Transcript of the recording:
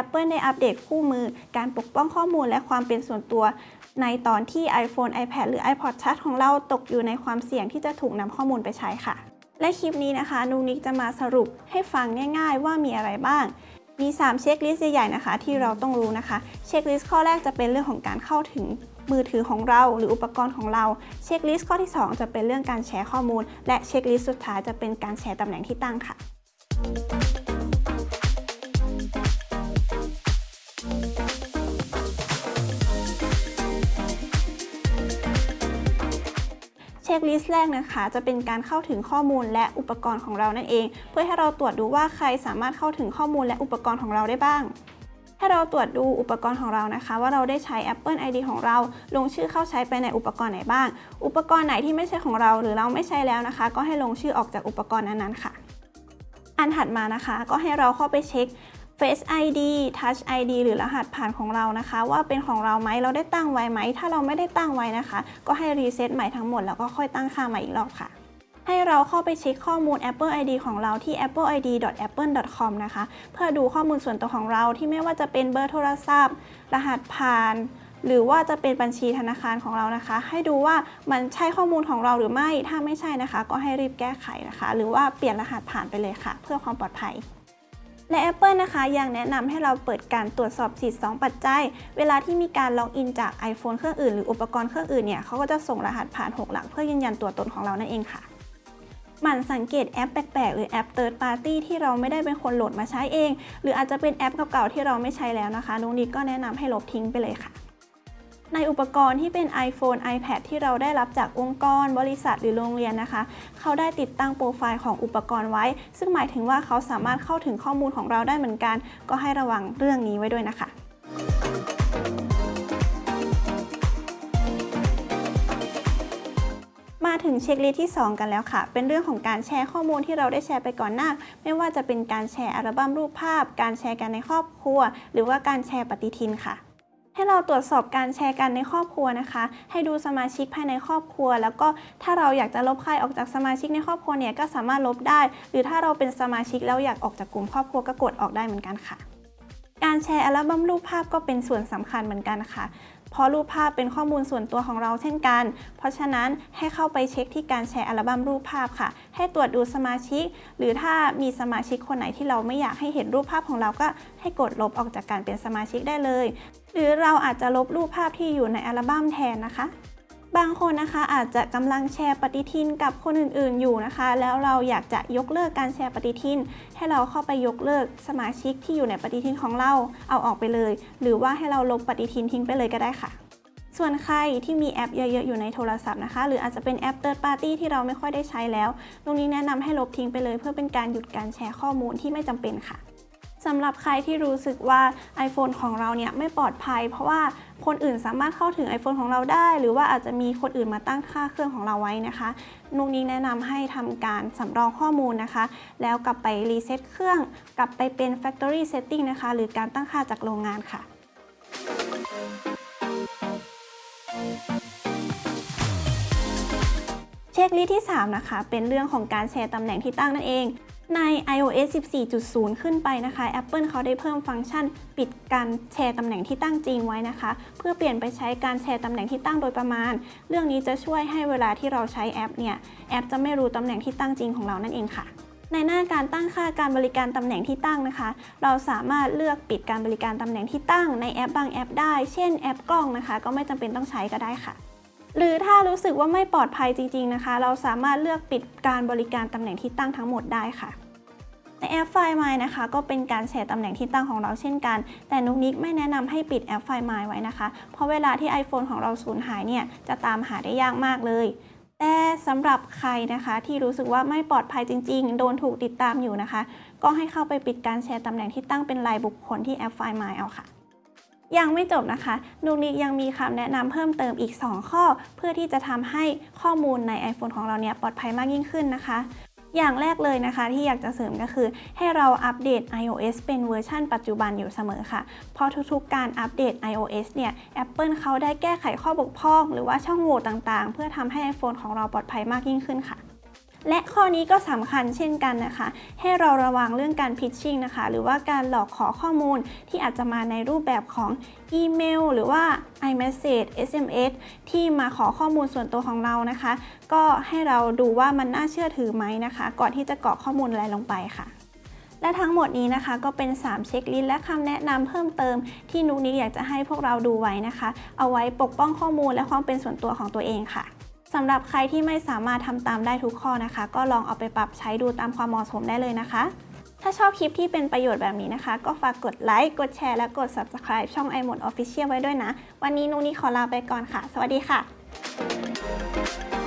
Apple ได้อัปเดตคู่มือการปกป้องข้อมูลและความเป็นส่วนตัว ในตอนที่ iPhone iPad หรือ iPod Touch ของเราตกอยู่ในความเสี่ยงที่จะถูกนำข้อมูลไปใช้ค่ะ และคลิปนี้นะคะนุนิกจะมาสรุปให้ฟังง่าย ๆ ว่ามีอะไรบ้าง มี 3 checklist ใหญ่ๆนะคะ ที่เราต้องรู้นะคะ checklist ข้อแรกจะเป็นเรื่องของการเข้าถึงมือถือของเราหรืออุปกรณ์ของเรา checklist ข้อที่ 2 จะเป็นเรื่องการแชร์ข้อมูล และ checklist สุดท้ายจะเป็นการแชร์ตำแหน่งที่ตั้งค่ะ ช็คลิสต์แรกนะคะ จะเป็นการเข้าถึงข้อมูลและอุปกรณ์ของเรานั่นเอง เพื่อให้เราตรวจดูว่าใครสามารถเข้าถึงข้อมูลและอุปกรณ์ของเราได้บ้าง ให้เราตรวจดูอุปกรณ์ของเรานะคะ ว่าเราได้ใช้ Apple ID ของเรา ลงชื่อเข้าใช้ไปในอุปกรณ์ไหนบ้าง อุปกรณ์ไหนที่ไม่ใช่ของเรา หรือเราไม่ใช้แล้วนะคะ ก็ให้ลงชื่อออกจากอุปกรณ์นั้นๆค่ะ อันถัดมานะคะ ก็ให้เราเข้าไปเช็ค Face ID Touch ID หรือรหัสผ่านของเรานะคะ ว่าเป็นของเราไหมเราได้ตั้งไว้ไหม ถ้าเราไม่ได้ตั้งไว้นะคะ ก็ให้รีเซ็ตใหม่ทั้งหมดแล้วก็ค่อยตั้งค่าใหม่อีกรอบค่ะ ให้เราเข้าไปเช็คข้อมูล Apple ID ของเราที่ appleid.apple.com นะคะ เพื่อดูข้อมูลส่วนตัวของเราที่ไม่ว่าจะเป็นเบอร์โทรศัพท์ รหัสผ่านหรือว่าจะเป็นบัญชีธนาคารของเรานะคะ ให้ดูว่ามันใช่ข้อมูลของเราหรือไม่ ถ้าไม่ใช่นะคะ ก็ให้รีบแก้ไขนะคะ หรือว่าเปลี่ยนรหัสผ่านไปเลยค่ะ เพื่อความปลอดภัย และ Apple นะคะยังแนะนำให้เราเปิดการตรวจสอบสิทธิ์ 2 ปัจจัย เวลาที่มีการล็อกอินจาก iPhone เครื่องอื่นหรืออุปกรณ์เครื่องอื่นเนี่ยเขาก็จะส่งรหัสผ่าน 6 หลักเพื่อยืนยันตัวตนของเรานั่นเองค่ะหมั่นสังเกตแอปแปลกๆ หรือแอป Third Party ที่เราไม่ได้เป็นคนโหลดมาใช้เอง หรืออาจจะเป็นแอปเก่าๆที่เราไม่ใช้แล้วนะคะนุกนิกก็แนะนำให้ลบทิ้งไปเลยค่ะ ในอุปกรณ์ที่เป็น iPhone iPad ที่เราได้รับจากองค์กร บริษัทหรือโรงเรียนนะคะ เขาได้ติดตั้งโปรไฟล์ของอุปกรณ์ไว้ ซึ่งหมายถึงว่าเขาสามารถเข้าถึงข้อมูลของเราได้เหมือนกัน ก็ให้ระวังเรื่องนี้ไว้ด้วยนะคะมาถึง checklist ที่ 2 กันแล้วค่ะ เป็นเรื่องของการแชร์ข้อมูลที่เราได้แชร์ไปก่อนหน้า ไม่ว่าจะเป็นการแชร์อัลบั้มรูปภาพ การแชร์กันในครอบครัว หรือว่าการแชร์ปฏิทินค่ะ ให้เราตรวจสอบการแชร์กันในครอบครัวนะคะ ให้ดูสมาชิกภายในครอบครัว แล้วก็ถ้าเราอยากจะลบใครออกจากสมาชิกในครอบครัวเนี่ยก็สามารถลบได้ หรือถ้าเราเป็นสมาชิกแล้วอยากออกจากกลุ่มครอบครัวก็กดออกได้เหมือนกันค่ะการแชร์อัลบั้มรูปภาพก็เป็นส่วนสำคัญเหมือนกันค่ะเพราะรูปภาพเป็นข้อมูลส่วนตัวของเราเช่นกัน เพราะฉะนั้นให้เข้าไปเช็คที่การแชร์อัลบั้มรูปภาพค่ะ ให้ตรวจดูสมาชิก หรือถ้ามีสมาชิกคนไหนที่เราไม่อยากให้เห็นรูปภาพของเราก็ให้กดลบออกจากการเป็นสมาชิกได้เลย หรือเราอาจจะลบรูปภาพที่อยู่ในอัลบั้มแทนนะคะ บางคนนะคะอาจจะกำลังแชร์ปฏิทินกับคนอื่นๆอยู่นะคะ แล้วเราอยากจะยกเลิกการแชร์ปฏิทิน ให้เราเข้าไปยกเลิกสมาชิกที่อยู่ในปฏิทินของเราเอาออกไปเลย หรือว่าให้เราลบปฏิทินทิ้งไปเลยก็ได้ค่ะ ส่วนใครที่มีแอปเยอะๆอยู่ในโทรศัพท์นะคะ หรืออาจจะเป็นแอป Third Party ที่เราไม่ค่อยได้ใช้แล้ว ตรงนี้แนะนำให้ลบทิ้งไปเลย เพื่อเป็นการหยุดการแชร์ข้อมูลที่ไม่จำเป็นค่ะ สำหรับใครที่รู้สึกว่า iPhone ของเราเนี่ยไม่ปลอดภัย เพราะว่าคนอื่นสามารถเข้าถึง iPhone ของเราได้ หรือว่าอาจจะมีคนอื่นมาตั้งค่าเครื่องของเราไว้นะคะนุกนิกแนะนำให้ทำการสำรองข้อมูลนะคะ แล้วกลับไปรีเซ็ตเครื่อง กลับไปเป็น Factory Setting นะคะ หรือการตั้งค่าจากโรงงานค่ะ checklist ที่ 3 นะคะ เป็นเรื่องของการแชร์ตำแหน่งที่ตั้งนั่นเอง ใน iOS 14.0 ขึ้นไปนะคะ Apple เขาได้เพิ่มฟังก์ชันปิดการแชร์ตำแหน่งที่ตั้งจริงไว้นะคะ เพื่อเปลี่ยนไปใช้การแชร์ตำแหน่งที่ตั้งโดยประมาณ เรื่องนี้จะช่วยให้เวลาที่เราใช้แอปเนี่ยแอปจะไม่รู้ตำแหน่งที่ตั้งจริงของเรานั่นเองค่ะ ในหน้าการตั้งค่าการบริการตำแหน่งที่ตั้งนะคะ เราสามารถเลือกปิดการบริการตำแหน่งที่ตั้งในแอปบางแอปได้ เช่นแอปกล้องนะคะ ก็ไม่จำเป็นต้องใช้ก็ได้ค่ะ หรือถ้ารู้สึกว่าไม่ปลอดภัยจริง ๆนะคะ เราสามารถเลือกปิดการบริการตำแหน่งที่ตั้งทั้งหมดได้ค่ะ ในแอปไฟล์ My นะคะ ก็เป็นการแชร์ตำแหน่งที่ตั้งของเราเช่นกัน แต่นุกนิกไม่แนะนำให้ปิดแอปไฟล์ My ไว้นะคะ เพราะเวลาที่ iPhone ของเราสูญหายเนี่ยจะตามหาได้ยากมากเลยแต่สำหรับใครนะคะที่รู้สึกว่าไม่ปลอดภัยจริง ๆ โดนถูกติดตามอยู่นะคะ ก็ให้เข้าไปปิดการแชร์ตำแหน่งที่ตั้งเป็นรายบุคคลที่แอปไฟล์ My เอาค่ะ ยังไม่จบนะคะนุกนิกยังมีคำแนะนำเพิ่มเติมอีก 2 ข้อ เพื่อที่จะทำให้ข้อมูลใน iPhone ของเราเนี่ยปลอดภัยมากยิ่งขึ้นนะคะ อย่างแรกเลยนะคะ ที่อยากจะเสริมก็คือ ให้เราอัปเดต iOS เป็นเวอร์ชันปัจจุบันอยู่เสมอค่ะ เพราะทุกๆการอัปเดต iOS เนี่ย Apple เขาได้แก้ไขข้อบกพร่อง หรือว่าช่องโหว่ต่างๆ เพื่อทำให้ iPhone ของเราปลอดภัยมากยิ่งขึ้นค่ะ และข้อนี้ก็สำคัญเช่นกันนะคะ ให้เราระวังเรื่องการพิชชิ่งนะคะ หรือว่าการหลอกขอข้อมูลที่อาจจะมาในรูปแบบของอีเมล หรือว่า iMessage SMS ที่มาขอข้อมูลส่วนตัวของเรานะคะ ก็ให้เราดูว่ามันน่าเชื่อถือไหมนะคะ ก่อนที่จะกรอกข้อมูลอะไรลงไปค่ะและทั้งหมดนี้นะคะก็เป็น 3 เช็คลิสต์และคำแนะนำเพิ่มเติมที่นุกนิกอยากจะให้พวกเราดูไว้นะคะ เอาไว้ปกป้องข้อมูลและความเป็นส่วนตัวของตัวเองค่ะ สำหรับใครที่ไม่สามารถทำตามได้ทุกข้อนะคะ ก็ลองเอาไปปรับใช้ดูตามความเหมาะสมได้เลยนะคะ ถ้าชอบคลิปที่เป็นประโยชน์แบบนี้นะคะ ก็ฝากกดไลค์ กดแชร์ และกด Subscribe ช่อง i m o d Official ไว้ด้วยนะ วันนี้นุนี่ขอลาไปก่อนค่ะ สวัสดีค่ะ